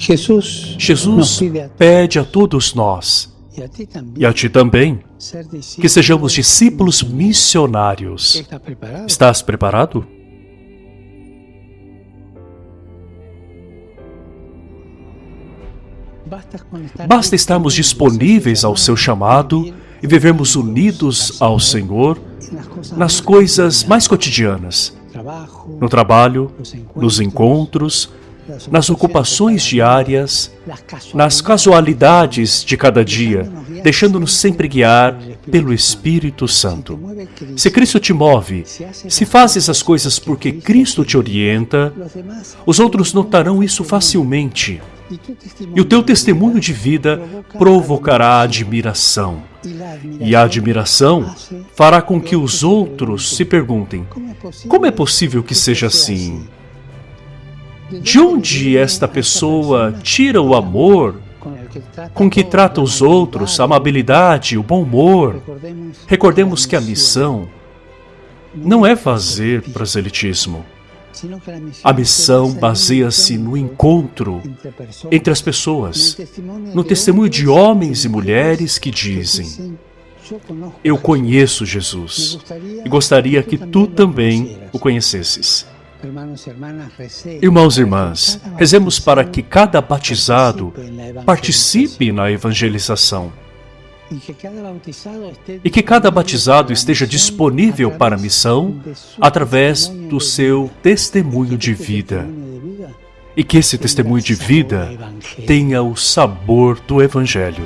Jesus, Jesus pede a todos nós e a ti também. que sejamos discípulos missionários. Estás preparado? Basta estarmos disponíveis ao seu chamado e vivermos unidos ao Senhor nas coisas mais cotidianas, no trabalho, nos encontros, nas ocupações diárias, nas casualidades de cada dia, deixando-nos sempre guiar pelo Espírito Santo. Se Cristo te move, se fazes as coisas porque Cristo te orienta, os outros notarão isso facilmente. E o teu testemunho de vida provocará admiração. E a admiração fará com que os outros se perguntem: como é possível que seja assim? De onde esta pessoa tira o amor com que trata os outros, a amabilidade, o bom humor? Recordemos que a missão não é fazer proselitismo. A missão baseia-se no encontro entre as pessoas, no testemunho de homens e mulheres que dizem: Eu conheço Jesus e gostaria que tu também o conhecesses. Irmãos e irmãs, rezemos para que cada batizado participe na evangelização. E que cada batizado esteja disponível para a missão através do seu testemunho de vida. E que esse testemunho de vida tenha o sabor do Evangelho.